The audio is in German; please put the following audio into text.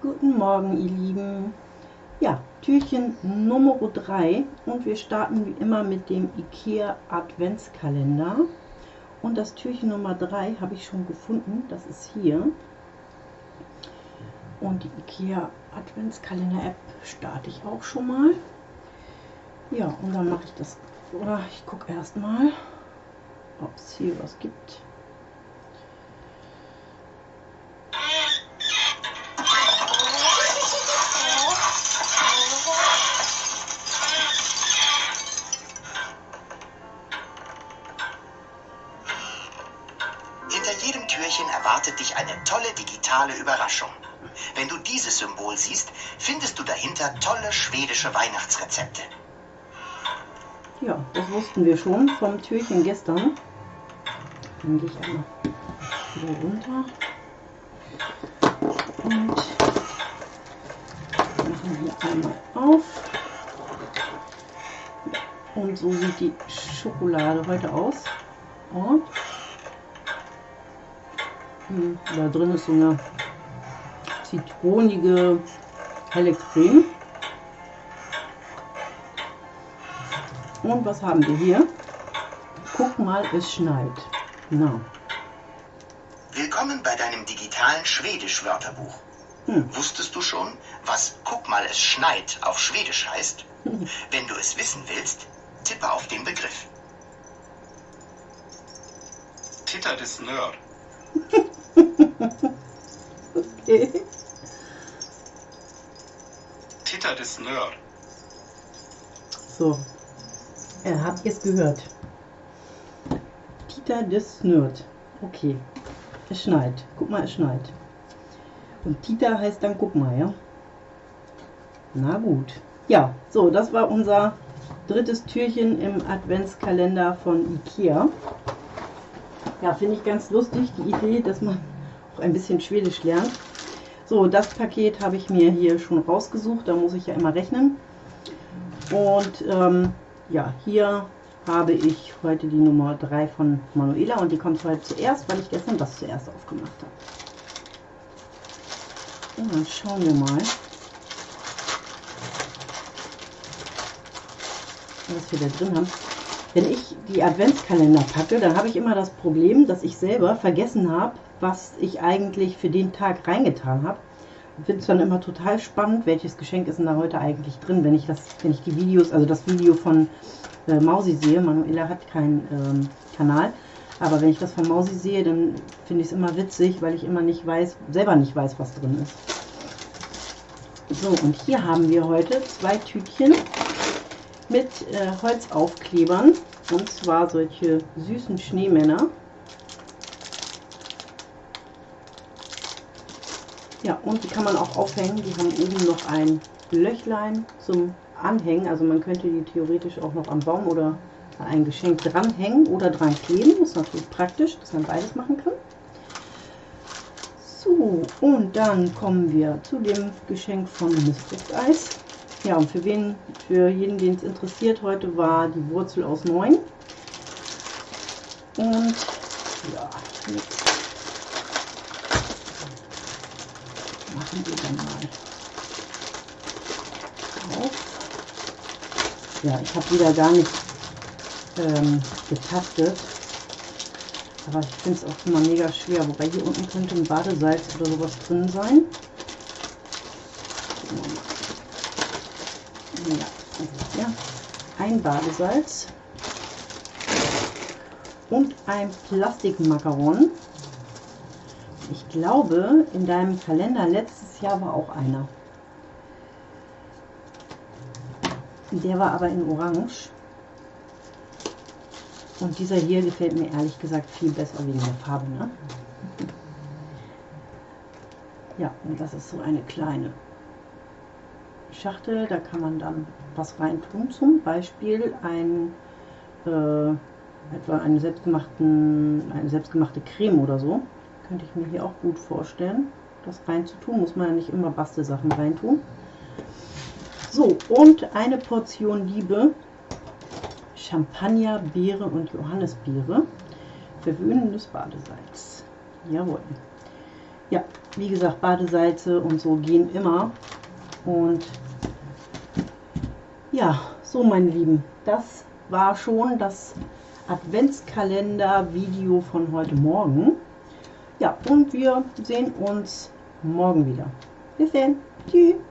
Guten Morgen, ihr Lieben. Ja, Türchen Nummer 3 und wir starten wie immer mit dem IKEA Adventskalender. Und das Türchen Nummer 3 habe ich schon gefunden, das ist hier. Und die IKEA Adventskalender App starte ich auch schon mal. Ja, und dann mache ich das, oder ich gucke erstmal, ob es hier was gibt. erwartet dich eine tolle digitale Überraschung. Wenn du dieses Symbol siehst, findest du dahinter tolle schwedische Weihnachtsrezepte. Ja, das wussten wir schon vom Türchen gestern. Dann gehe ich einmal wieder runter. Und machen hier einmal auf. Und so sieht die Schokolade heute aus. Und hm, da drin ist so eine zitronige helle Creme. Und was haben wir hier? Guck mal, es schneit. Na. Willkommen bei deinem digitalen Schwedisch-Wörterbuch. Hm. Wusstest du schon, was Guck mal, es schneit auf Schwedisch heißt? Hm. Wenn du es wissen willst, tippe auf den Begriff. Titta det snör. okay. Titta det snör. So. Er habt ihr es gehört. Tita des Snurt. Okay. Es schneit. Guck mal, es schneit. Und Tita heißt dann guck mal, ja? Na gut. Ja, so, das war unser drittes Türchen im Adventskalender von Ikea. Ja, finde ich ganz lustig, die Idee, dass man auch ein bisschen Schwedisch lernt. So, das Paket habe ich mir hier schon rausgesucht, da muss ich ja immer rechnen. Und ähm, ja, hier habe ich heute die Nummer 3 von Manuela und die kommt heute zuerst, weil ich gestern das zuerst aufgemacht habe. Und dann schauen wir mal, was wir da drin haben. Wenn ich die Adventskalender packe, dann habe ich immer das Problem, dass ich selber vergessen habe, was ich eigentlich für den Tag reingetan habe. Ich finde es dann immer total spannend, welches Geschenk ist denn da heute eigentlich drin, wenn ich das, wenn ich die Videos, also das Video von äh, Mausi sehe. Manuela hat keinen ähm, Kanal, aber wenn ich das von Mausi sehe, dann finde ich es immer witzig, weil ich immer nicht weiß, selber nicht weiß, was drin ist. So, und hier haben wir heute zwei Tütchen mit äh, Holzaufklebern. Und zwar solche süßen Schneemänner. Ja, und die kann man auch aufhängen. Die haben oben noch ein Löchlein zum Anhängen. Also man könnte die theoretisch auch noch am Baum oder ein Geschenk dranhängen oder dran kleben. Das ist natürlich praktisch, dass man beides machen kann. So, und dann kommen wir zu dem Geschenk von Mystic Eis. Ja, und für wen, für jeden, den es interessiert, heute war die Wurzel aus 9. Und ja, jetzt machen wir dann mal auf. Ja, ich habe wieder gar nicht ähm, getastet. Aber ich finde es auch immer mega schwer. Wobei hier unten könnte ein Badesalz oder sowas drin sein. Ja, ja, ein Badesalz und ein Plastikmakaron. Ich glaube, in deinem Kalender letztes Jahr war auch einer. Der war aber in Orange. Und dieser hier gefällt mir ehrlich gesagt viel besser wegen der Farbe. Ne? Ja, und das ist so eine kleine Schachtel, da kann man dann was rein tun, zum Beispiel ein, äh, etwa eine, selbstgemachten, eine selbstgemachte Creme oder so. Könnte ich mir hier auch gut vorstellen, das rein zu tun. Muss man ja nicht immer Bastelsachen reintun. So, und eine Portion Liebe Champagner, Beere und Johannisbeere. Verwöhnendes Badesalz. Jawohl. Ja, wie gesagt, Badesalze und so gehen immer. Und ja, so meine Lieben, das war schon das Adventskalender-Video von heute Morgen. Ja, und wir sehen uns morgen wieder. Bis dann. Tschüss.